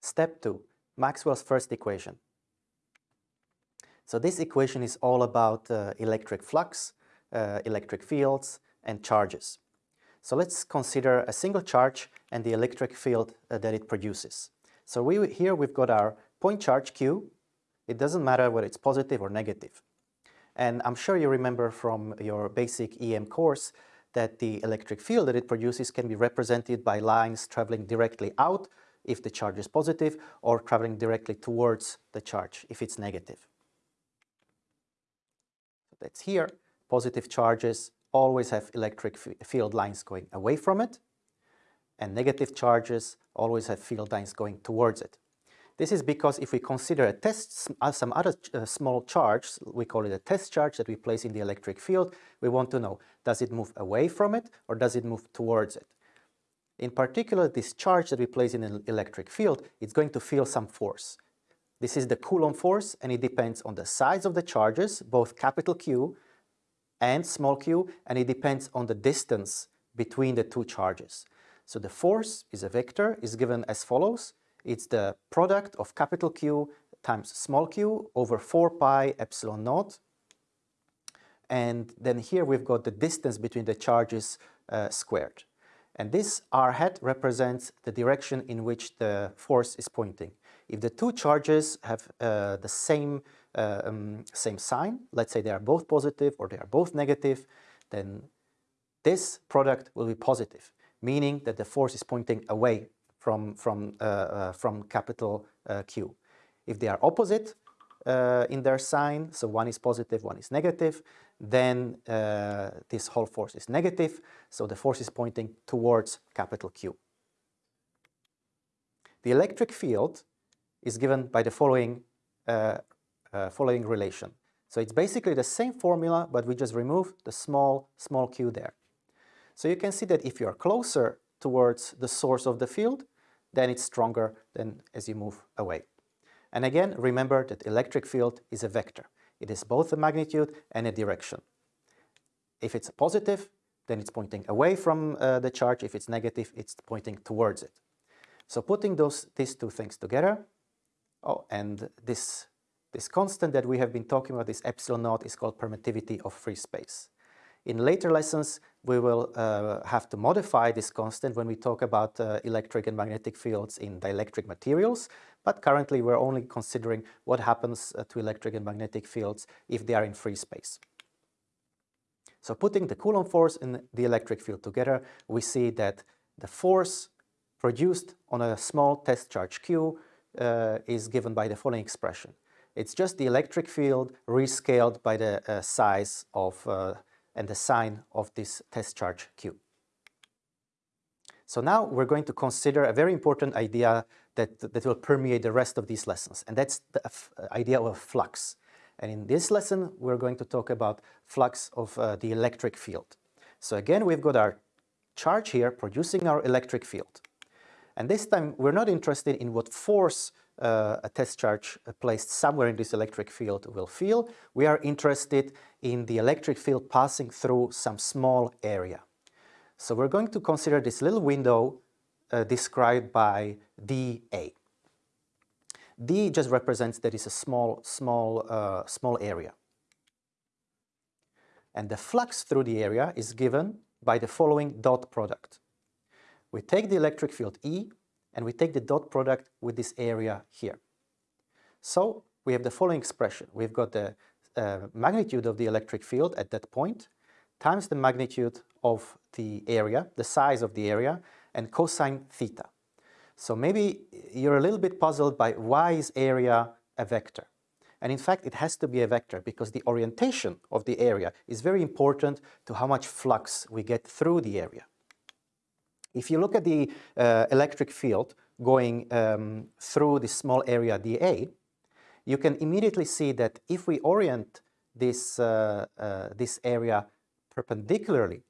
Step 2, Maxwell's first equation. So this equation is all about uh, electric flux, uh, electric fields, and charges. So let's consider a single charge and the electric field uh, that it produces. So we, here we've got our point charge Q. It doesn't matter whether it's positive or negative. And I'm sure you remember from your basic EM course that the electric field that it produces can be represented by lines traveling directly out if the charge is positive or traveling directly towards the charge if it's negative. That's here. Positive charges always have electric field lines going away from it and negative charges always have field lines going towards it. This is because if we consider a test, uh, some other uh, small charge, we call it a test charge that we place in the electric field, we want to know, does it move away from it or does it move towards it? In particular, this charge that we place in an electric field, it's going to feel some force. This is the Coulomb force and it depends on the size of the charges, both capital Q and small q, and it depends on the distance between the two charges. So the force is a vector, is given as follows. It's the product of capital Q times small q over 4 pi epsilon naught. And then here we've got the distance between the charges uh, squared. And this r hat represents the direction in which the force is pointing. If the two charges have uh, the same, uh, um, same sign, let's say they are both positive or they are both negative, then this product will be positive, meaning that the force is pointing away from, from, uh, uh, from capital uh, Q. If they are opposite uh, in their sign, so one is positive, one is negative, then uh, this whole force is negative, so the force is pointing towards capital Q. The electric field is given by the following, uh, following relation. So it's basically the same formula, but we just remove the small, small q there. So you can see that if you're closer towards the source of the field, then it's stronger than as you move away. And again, remember that electric field is a vector. It is both a magnitude and a direction. If it's positive, then it's pointing away from uh, the charge. If it's negative, it's pointing towards it. So putting those, these two things together, oh, and this, this constant that we have been talking about, this epsilon naught, is called permittivity of free space. In later lessons, we will uh, have to modify this constant when we talk about uh, electric and magnetic fields in dielectric materials, but currently we're only considering what happens uh, to electric and magnetic fields if they are in free space. So putting the Coulomb force and the electric field together, we see that the force produced on a small test charge Q uh, is given by the following expression. It's just the electric field rescaled by the uh, size of uh, and the sign of this test charge Q. So now we're going to consider a very important idea that, that will permeate the rest of these lessons, and that's the idea of flux. And in this lesson, we're going to talk about flux of uh, the electric field. So again, we've got our charge here producing our electric field. And this time, we're not interested in what force uh, a test charge placed somewhere in this electric field will feel. We are interested in the electric field passing through some small area. So we're going to consider this little window uh, described by dA. D just represents that it's a small, small, uh, small area. And the flux through the area is given by the following dot product. We take the electric field E and we take the dot product with this area here. So we have the following expression. We've got the uh, magnitude of the electric field at that point times the magnitude of the area, the size of the area, and cosine theta. So maybe you're a little bit puzzled by why is area a vector? And in fact, it has to be a vector because the orientation of the area is very important to how much flux we get through the area. If you look at the uh, electric field going um, through this small area dA, you can immediately see that if we orient this, uh, uh, this area perpendicularly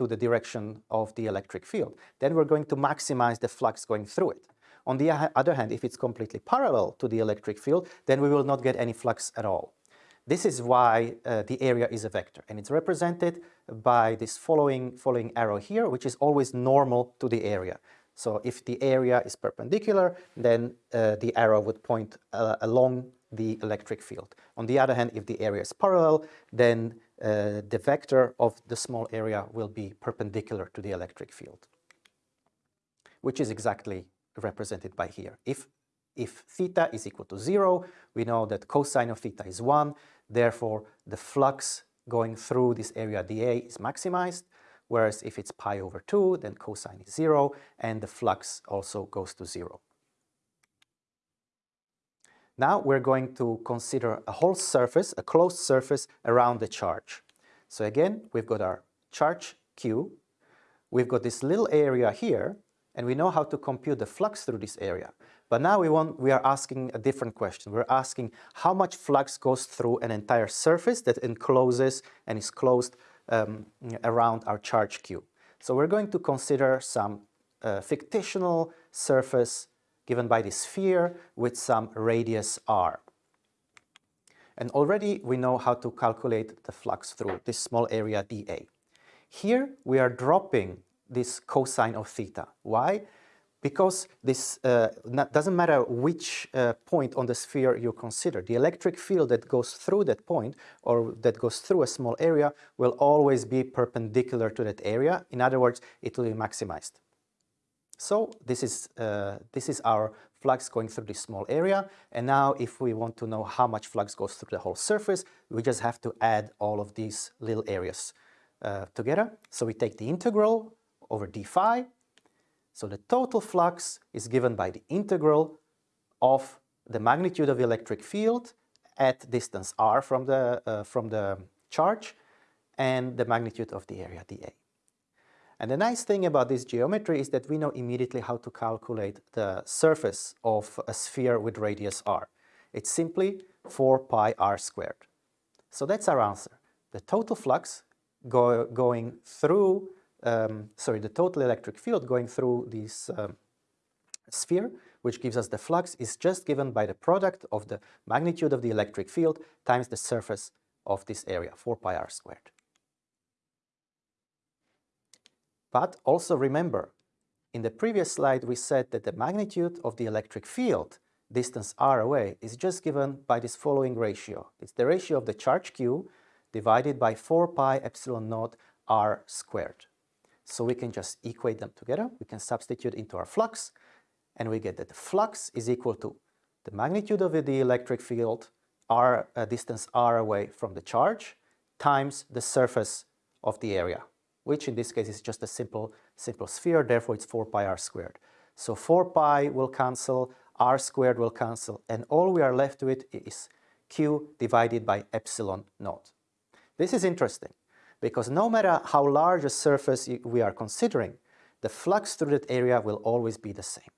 to the direction of the electric field, then we're going to maximize the flux going through it. On the other hand, if it's completely parallel to the electric field, then we will not get any flux at all. This is why uh, the area is a vector, and it's represented by this following, following arrow here, which is always normal to the area. So if the area is perpendicular, then uh, the arrow would point uh, along the electric field. On the other hand, if the area is parallel, then uh, the vector of the small area will be perpendicular to the electric field, which is exactly represented by here. If, if theta is equal to zero, we know that cosine of theta is one, therefore the flux going through this area dA is maximized, whereas if it's pi over 2, then cosine is 0, and the flux also goes to 0. Now we're going to consider a whole surface, a closed surface around the charge. So again, we've got our charge Q, we've got this little area here, and we know how to compute the flux through this area. But now we, want, we are asking a different question. We're asking how much flux goes through an entire surface that encloses and is closed um, around our charge Q. So we're going to consider some uh, fictional surface given by the sphere with some radius r. And already we know how to calculate the flux through this small area dA. Here we are dropping this cosine of theta. Why? Because this uh, doesn't matter which uh, point on the sphere you consider. The electric field that goes through that point or that goes through a small area will always be perpendicular to that area. In other words, it will be maximized. So this is, uh, this is our flux going through this small area. And now if we want to know how much flux goes through the whole surface, we just have to add all of these little areas uh, together. So we take the integral over d phi. So the total flux is given by the integral of the magnitude of the electric field at distance r from the, uh, from the charge and the magnitude of the area dA. And the nice thing about this geometry is that we know immediately how to calculate the surface of a sphere with radius r. It's simply 4 pi r squared. So that's our answer. The total flux go, going through um, sorry, the total electric field going through this um, sphere, which gives us the flux, is just given by the product of the magnitude of the electric field times the surface of this area, 4 pi r squared. But also remember, in the previous slide we said that the magnitude of the electric field distance r away is just given by this following ratio. It's the ratio of the charge q divided by 4 pi epsilon naught r squared. So we can just equate them together. We can substitute into our flux and we get that the flux is equal to the magnitude of the electric field r uh, distance r away from the charge times the surface of the area, which in this case is just a simple, simple sphere, therefore it's 4 pi r squared. So 4 pi will cancel, r squared will cancel, and all we are left with is q divided by epsilon naught. This is interesting because no matter how large a surface we are considering, the flux through that area will always be the same.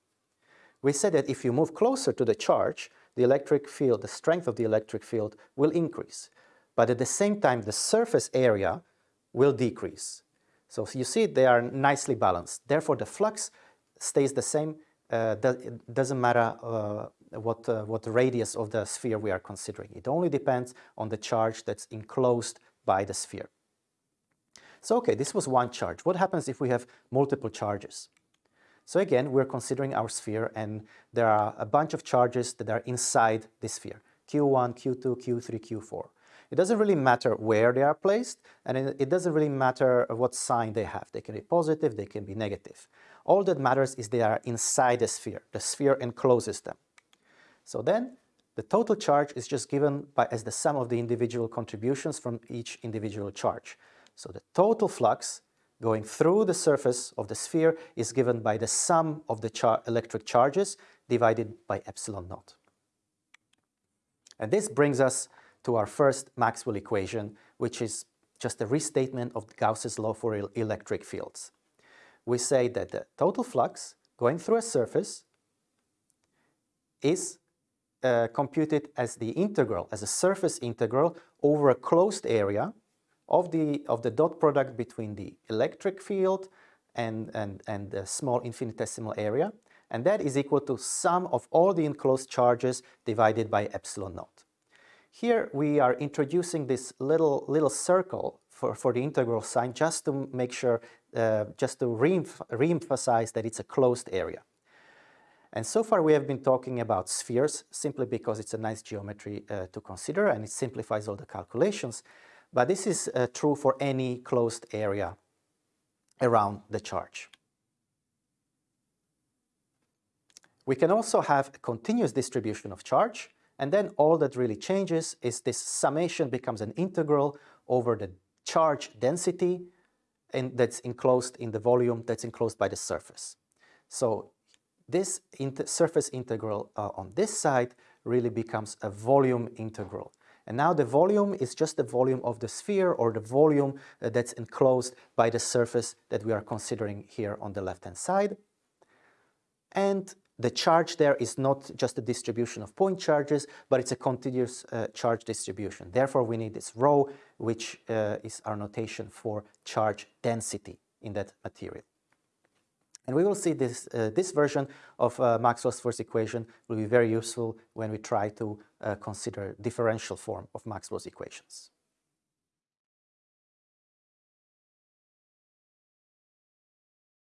We said that if you move closer to the charge, the electric field, the strength of the electric field will increase. But at the same time, the surface area will decrease. So you see they are nicely balanced. Therefore, the flux stays the same. Uh, it doesn't matter uh, what, uh, what radius of the sphere we are considering. It only depends on the charge that's enclosed by the sphere. So okay, this was one charge. What happens if we have multiple charges? So again, we're considering our sphere and there are a bunch of charges that are inside the sphere. Q1, Q2, Q3, Q4. It doesn't really matter where they are placed and it doesn't really matter what sign they have. They can be positive, they can be negative. All that matters is they are inside the sphere. The sphere encloses them. So then the total charge is just given by, as the sum of the individual contributions from each individual charge. So the total flux going through the surface of the sphere is given by the sum of the char electric charges divided by epsilon naught. And this brings us to our first Maxwell equation, which is just a restatement of Gauss's law for electric fields. We say that the total flux going through a surface is uh, computed as the integral, as a surface integral over a closed area of the, of the dot product between the electric field and, and, and the small infinitesimal area. And that is equal to sum of all the enclosed charges divided by epsilon naught. Here we are introducing this little, little circle for, for the integral sign just to make sure uh, just to re-emphasize that it's a closed area. And so far we have been talking about spheres simply because it's a nice geometry uh, to consider and it simplifies all the calculations. But this is uh, true for any closed area around the charge. We can also have a continuous distribution of charge and then all that really changes is this summation becomes an integral over the charge density and that's enclosed in the volume that's enclosed by the surface. So this inter surface integral uh, on this side really becomes a volume integral. And now the volume is just the volume of the sphere or the volume uh, that's enclosed by the surface that we are considering here on the left-hand side. And the charge there is not just a distribution of point charges, but it's a continuous uh, charge distribution. Therefore, we need this rho, which uh, is our notation for charge density in that material. And we will see this, uh, this version of uh, Maxwell's first equation will be very useful when we try to uh, consider differential form of Maxwell's equations.